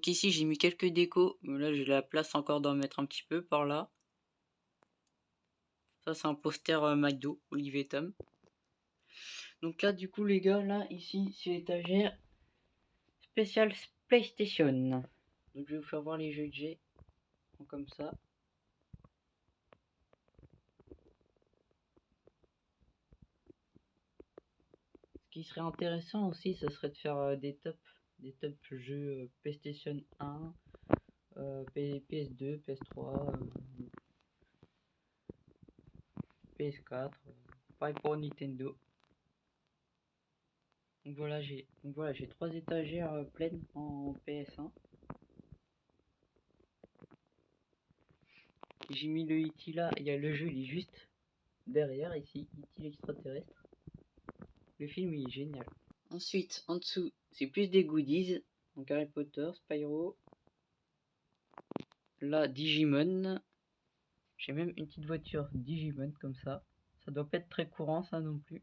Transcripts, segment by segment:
Donc ici, j'ai mis quelques décos. Là, j'ai la place encore d'en mettre un petit peu par là. Ça, c'est un poster euh, McDo, Olivier Tom. Donc là, du coup, les gars, là, ici, c'est l'étagère spéciale PlayStation. Donc je vais vous faire voir les jeux que j'ai. Comme ça. Ce qui serait intéressant aussi, ce serait de faire euh, des tops, des top jeux euh, PlayStation 1, PS2, PS3, PS4, pareil pour Nintendo. Donc voilà, j'ai voilà, j'ai trois étagères euh, pleines en PS1. J'ai mis le E.T. là, il y a le jeu, il est juste derrière ici, E.T. l'extraterrestre. Le film il est génial. Ensuite, en dessous, c'est plus des goodies. Donc Harry Potter, Spyro. Là, Digimon. J'ai même une petite voiture Digimon comme ça. Ça doit pas être très courant ça non plus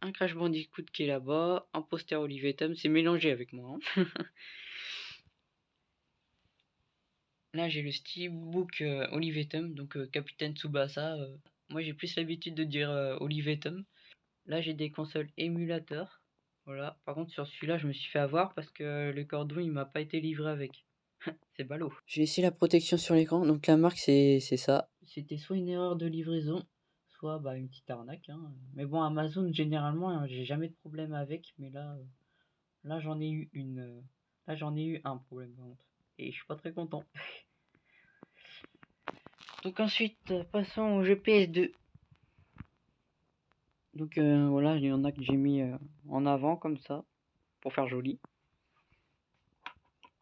un Crash Bandicoot qui est là-bas, un poster Olivier Tom, c'est mélangé avec moi. Hein. Là j'ai le steelbook euh, Olivier Tom, donc euh, Capitaine Tsubasa. Euh. moi j'ai plus l'habitude de dire Olivier Tom. Là j'ai des consoles émulateurs. Voilà. Par contre sur celui-là je me suis fait avoir parce que le cordon il m'a pas été livré avec. c'est ballot. J'ai essayé la protection sur l'écran, donc la marque c'est ça. C'était soit une erreur de livraison, soit bah, une petite arnaque. Hein. Mais bon, Amazon, généralement, hein, j'ai jamais de problème avec. Mais là, euh, là j'en ai eu une. Euh, là, j'en ai eu un problème, Et je suis pas très content. Donc ensuite, passons au GPS 2. Donc euh, voilà, il y en a que j'ai mis en avant comme ça, pour faire joli.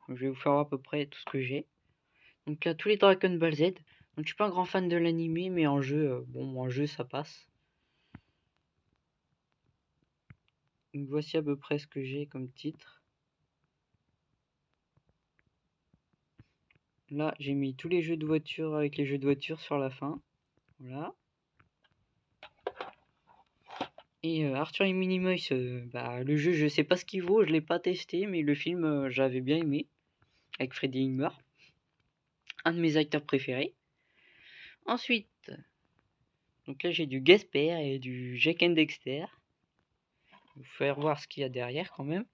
Je vais vous faire à peu près tout ce que j'ai. Donc là, tous les Dragon Ball Z. Donc, je suis pas un grand fan de l'animé, mais en jeu, euh, bon, en jeu, ça passe. voici à peu près ce que j'ai comme titre. Là, j'ai mis tous les jeux de voiture avec les jeux de voiture sur la fin. Voilà. Et Arthur et Minimoys, bah, le jeu, je sais pas ce qu'il vaut, je l'ai pas testé, mais le film, j'avais bien aimé. Avec Freddy Ingmar. Un de mes acteurs préférés. Ensuite, donc là j'ai du Gasper et du Jack and Dexter. Vous faire voir ce qu'il y a derrière quand même.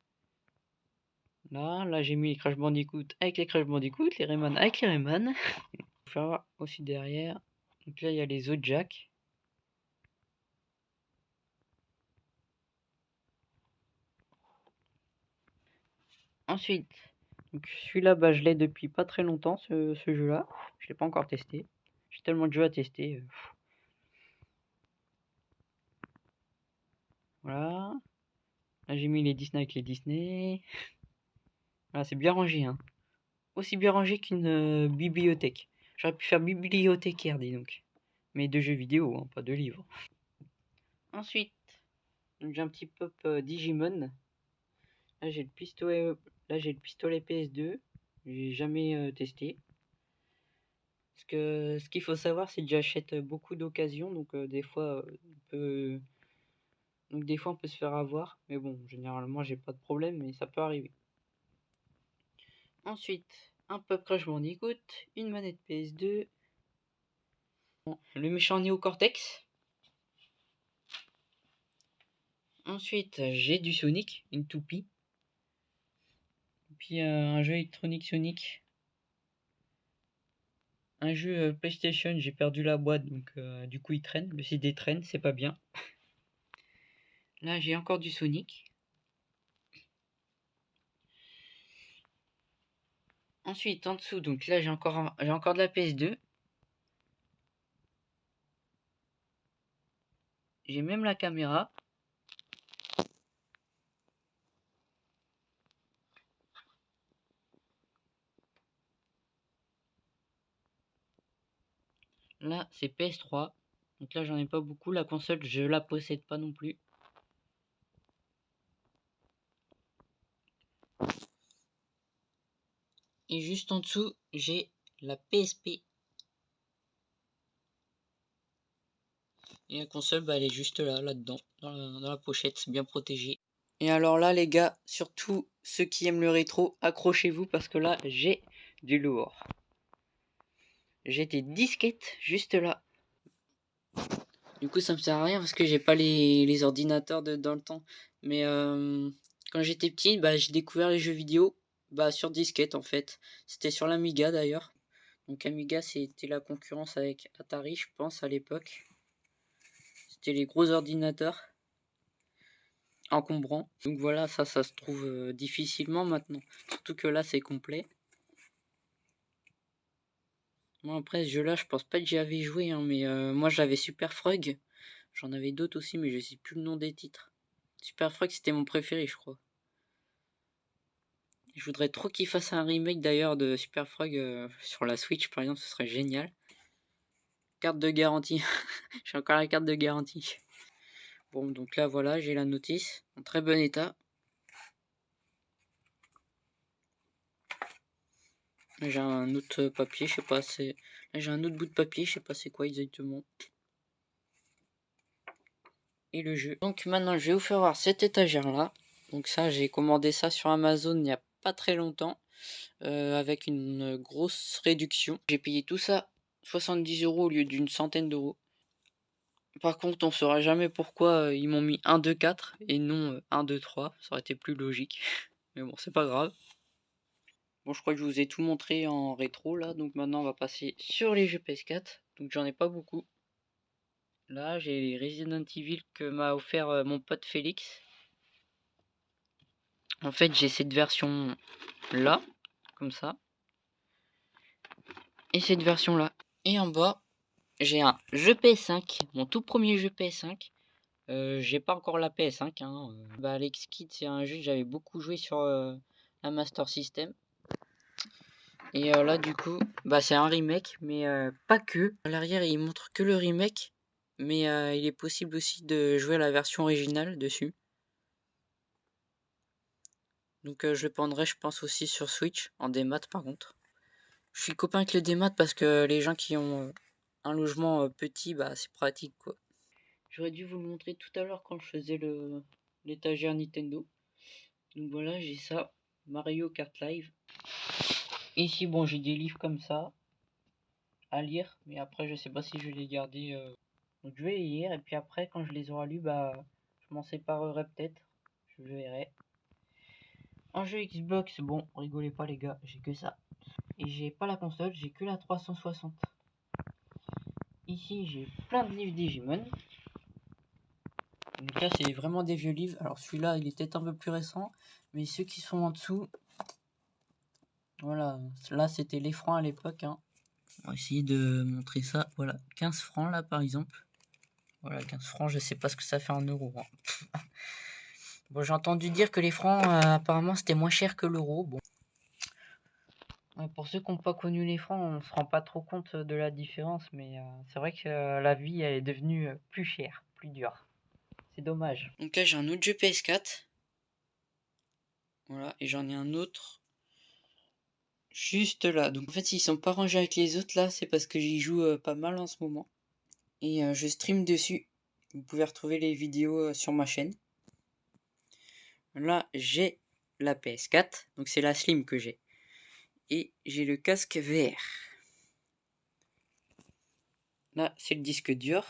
Là, là j'ai mis les Crash Bandicoot avec les Crash Bandicoot, les Rayman avec les Rayman. Vous faire voir aussi derrière. Donc là il y a les autres Jack. Ensuite, celui-là, bah, je l'ai depuis pas très longtemps, ce, ce jeu-là. Je l'ai pas encore testé. J'ai tellement de jeux à tester. Euh, voilà. Là, j'ai mis les Disney avec les Disney. Voilà, c'est bien rangé. Hein. Aussi bien rangé qu'une euh, bibliothèque. J'aurais pu faire bibliothécaire, dis donc. Mais de jeux vidéo, hein, pas de livres. Ensuite, j'ai un petit pop euh, Digimon. Là, j'ai le pistolet. Là, j'ai le pistolet PS2. J'ai jamais testé. Parce que ce qu'il faut savoir, c'est que j'achète beaucoup d'occasions, donc des fois, on peut... donc des fois, on peut se faire avoir. Mais bon, généralement, j'ai pas de problème, mais ça peut arriver. Ensuite, un Pop Crash Bandicoot, une manette PS2, le méchant Neo Cortex. Ensuite, j'ai du Sonic, une toupie. Puis un jeu électronique Sonic un jeu euh, PlayStation, j'ai perdu la boîte, donc euh, du coup il traîne. Le CD traîne, c'est pas bien. Là, j'ai encore du Sonic. Ensuite, en dessous, donc là, j'ai encore, j'ai encore de la PS2. J'ai même la caméra. Là, c'est PS3. Donc là, j'en ai pas beaucoup. La console, je la possède pas non plus. Et juste en dessous, j'ai la PSP. Et la console, bah, elle est juste là, là-dedans, dans la, pochette, bien protégée. Et alors là, les gars, surtout ceux qui aiment le rétro, accrochez-vous parce que là, j'ai du lourd. J'ai des disquettes juste là. Du coup, ça me sert à rien parce que j'ai pas les, ordinateurs de, dans le temps. Mais euh, quand j'étais petit, bah, j'ai découvert les jeux vidéo bah, sur disquette en fait. C'était sur l'Amiga d'ailleurs. Donc Amiga, c'était la concurrence avec Atari, je pense, à l'époque. C'était les gros ordinateurs encombrants. Donc voilà, ça, ça se trouve euh, difficilement maintenant. Surtout que là, c'est complet. Moi, après, ce jeu-là, je pense pas que j'y avais joué, hein, mais euh, moi, j'avais Super Frog. J'en avais d'autres aussi, mais je sais plus le nom des titres. Super Frog, c'était mon préféré, je crois. Je voudrais trop qu'il fasse un remake d'ailleurs de Super Frog euh, sur la Switch, par exemple, ce serait génial. Carte de garantie. j'ai encore la carte de garantie. Bon, donc là, voilà, j'ai la notice en très bon état. J'ai un autre papier, je sais pas, c'est... j'ai un autre bout de papier, je sais pas c'est quoi exactement. Et le jeu. Donc maintenant, je vais vous faire voir cette étagère-là. Donc ça, j'ai commandé ça sur Amazon il n'y a pas très longtemps. Euh, avec une grosse réduction. J'ai payé tout ça 70 euros au lieu d'une centaine d'euros. Par contre, on saura jamais pourquoi euh, ils m'ont mis 1, 2, 4 et non 1, 2, 3. Ça aurait été plus logique. Mais bon, c'est pas grave. Bon, je crois que je vous ai tout montré en rétro là. Donc maintenant, on va passer sur les jeux PS4. Donc j'en ai pas beaucoup. Là, j'ai les Resident Evil que m'a offert euh, mon pote Félix. En fait, j'ai cette version là, comme ça. Et cette version là. Et en bas, j'ai un jeu PS5, mon tout premier jeu PS5. Euh, j'ai pas encore la PS5. Hein. Bah, Alex Kidd, c'est un jeu que j'avais beaucoup joué sur euh, la Master System. Et là, du coup, bah, c'est un remake, mais pas que. À l'arrière, il montre que le remake, mais il est possible aussi de jouer la version originale dessus. Donc je le prendrai, je pense, aussi sur Switch, en démat par contre. Je suis copain avec le démat parce que les gens qui ont un logement petit, bah c'est pratique quoi. J'aurais dû vous le montrer tout à l'heure quand je faisais l'étagère Nintendo. Donc voilà, j'ai ça, Mario Kart Live. Ici, bon, j'ai des livres comme ça à lire, mais après, je sais pas si je vais les garder. Donc je vais les lire, et puis après, quand je les aurai lus, bah, je m'en séparerai peut-être. Je verrai. En jeu Xbox, bon, rigolez pas les gars, j'ai que ça. Et j'ai pas la console, j'ai que la 360. Ici, j'ai plein de livres Digimon. Donc là, c'est vraiment des vieux livres. Alors celui-là, il est peut-être un peu plus récent. Mais ceux qui sont en dessous... Voilà, là, c'était les francs à l'époque. Hein. On va essayer de montrer ça. Voilà, 15 francs là, par exemple. Voilà, 15 francs, je sais pas ce que ça fait en euros. Hein. bon, j'ai entendu dire que les francs, euh, apparemment, c'était moins cher que l'euro. Bon. Pour ceux qui n'ont pas connu les francs, on ne se rend pas trop compte de la différence, mais euh, c'est vrai que euh, la vie elle est devenue plus chère, plus dure. C'est dommage. Donc là j'ai un autre jeu PS4. Voilà, et j'en ai un autre juste là. Donc en fait s'ils sont pas rangés avec les autres là, c'est parce que j'y joue pas mal en ce moment. Et je stream dessus. Vous pouvez retrouver les vidéos sur ma chaîne. Là j'ai la PS4, donc c'est la Slim que j'ai et j'ai le casque VR. Là, c'est le disque dur.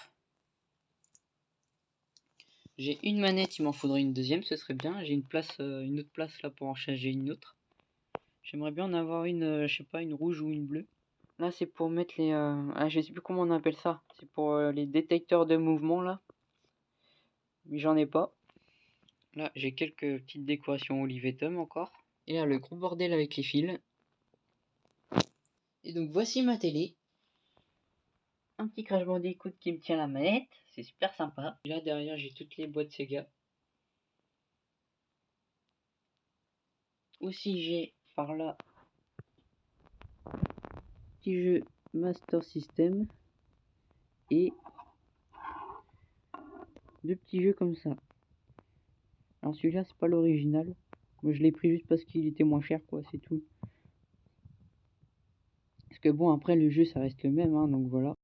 J'ai une manette, il m'en faudrait une deuxième, ce serait bien. J'ai une place, euh, une autre place là pour en charger une autre. J'aimerais bien en avoir une, euh, je sais pas, une rouge ou une bleue. Là, c'est pour mettre les, euh, ah, je sais plus comment on appelle ça. C'est pour les détecteurs de mouvement là. Mais j'en ai pas. Là, j'ai quelques petites décorations Olivetum encore. Et là, le gros bordel avec les fils. Et donc voici ma télé. Un petit Crash Bandicoot qui me tient la manette, c'est super sympa. Là derrière j'ai toutes les boîtes Sega. Aussi j'ai par là petit jeu Master System et deux petits jeux comme ça. Alors celui-là c'est pas l'original. Moi je l'ai pris juste parce qu'il était moins cher quoi, c'est tout que bon, après le jeu ça reste le même, hein, donc voilà.